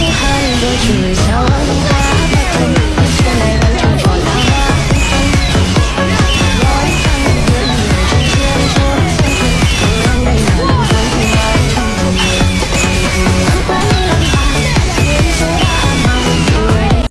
behind what you